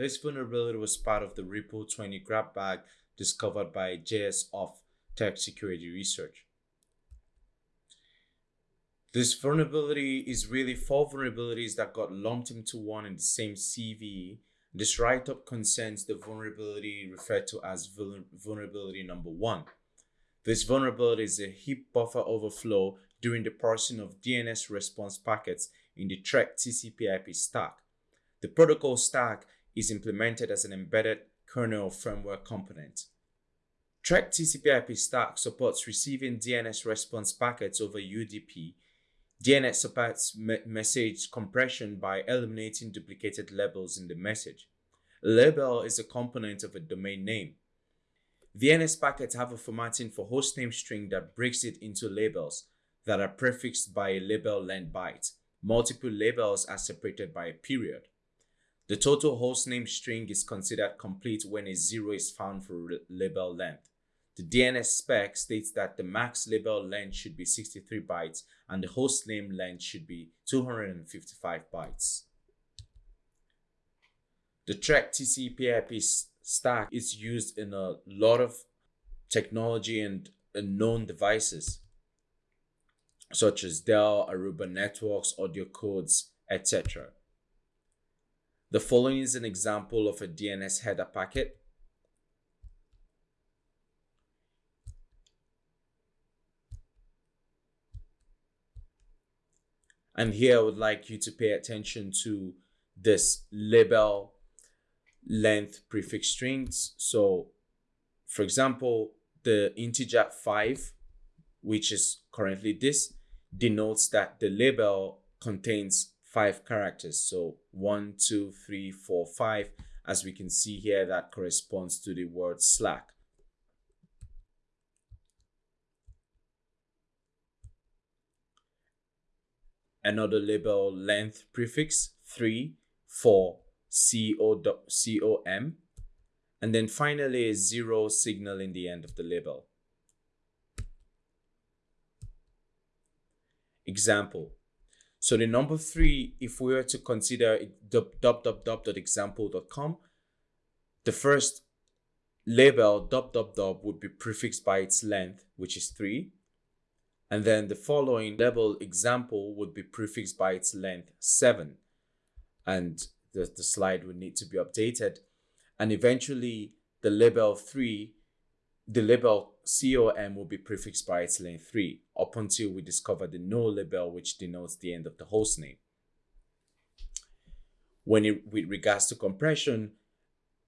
This vulnerability was part of the Ripple 20 grab bag discovered by JS of Tech Security Research. This vulnerability is really four vulnerabilities that got lumped into one in the same CVE. This write-up concerns the vulnerability referred to as vulnerability number one. This vulnerability is a heap buffer overflow during the parsing of DNS response packets in the TREC TCP/IP stack. The protocol stack is implemented as an embedded kernel firmware component. TREC TCP/IP stack supports receiving DNS response packets over UDP. DNS supports me message compression by eliminating duplicated labels in the message. Label is a component of a domain name. DNS packets have a formatting for hostname string that breaks it into labels that are prefixed by a label length byte. Multiple labels are separated by a period. The total hostname string is considered complete when a zero is found for label length. The DNS spec states that the max label length should be 63 bytes and the hostname length should be 255 bytes. The TREC TCP/IP stack is used in a lot of technology and known devices such as Dell, Aruba Networks, AudioCodes, etc. The following is an example of a DNS header packet. And here I would like you to pay attention to this label length prefix strings. So for example, the integer 5, which is currently this, denotes that the label contains five characters. So one, two, three, four, five. As we can see here, that corresponds to the word Slack. Another label length prefix, three, four, C-O-M. And then finally a zero signal in the end of the label. Example, so the number three, if we were to consider www.example.com, the first label www would be prefixed by its length, which is three. And then the following label example would be prefixed by its length, seven. And the, the slide would need to be updated. And eventually the label three, the label COM will be prefixed by its length 3 up until we discover the no label which denotes the end of the host name. When it, with regards to compression,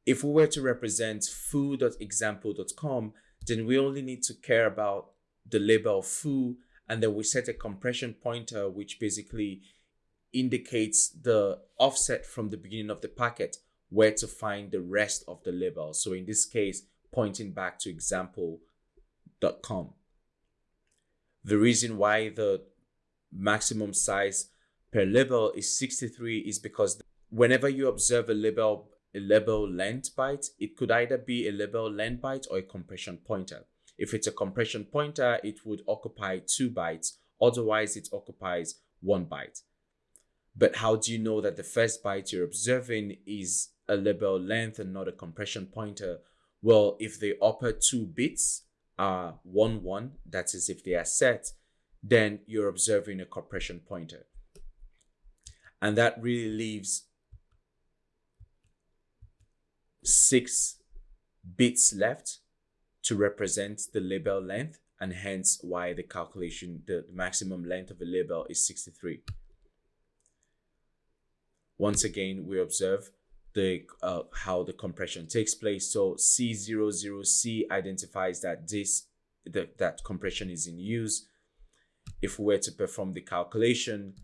if we were to represent foo.example.com, then we only need to care about the label foo and then we set a compression pointer which basically indicates the offset from the beginning of the packet where to find the rest of the label. So in this case, pointing back to example The reason why the maximum size per label is 63 is because whenever you observe a label a label length byte, it could either be a label length byte or a compression pointer. If it's a compression pointer, it would occupy two bytes. Otherwise, it occupies one byte. But how do you know that the first byte you're observing is a label length and not a compression pointer? Well, if the upper two bits are 1, 1, that is if they are set, then you're observing a compression pointer. And that really leaves six bits left to represent the label length and hence why the calculation, the maximum length of a label is 63. Once again, we observe the uh, how the compression takes place. So C00C identifies that this the, that compression is in use. If we were to perform the calculation,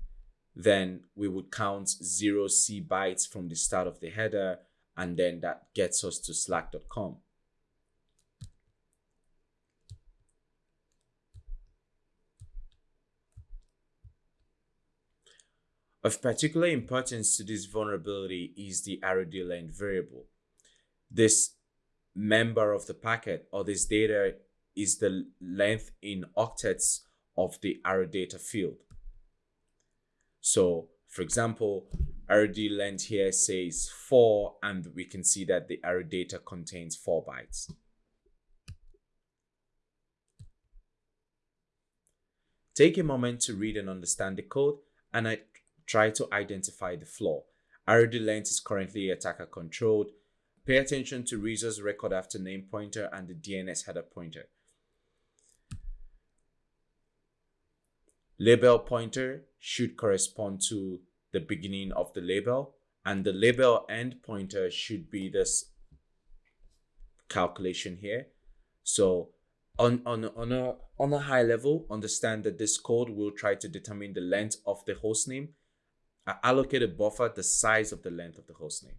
then we would count 0C bytes from the start of the header, and then that gets us to slack.com. Of particular importance to this vulnerability is the ROD length variable. This member of the packet or this data is the length in octets of the arrow data field. So for example, RD length here says 4 and we can see that the array data contains 4 bytes. Take a moment to read and understand the code and I try to identify the flaw. RD length is currently attacker controlled. Pay attention to resource record after name pointer and the DNS header pointer. Label pointer should correspond to the beginning of the label and the label end pointer should be this calculation here. So on, on, on, a, on a high level, understand that this code will try to determine the length of the hostname. Allocate a buffer the size of the length of the hostname.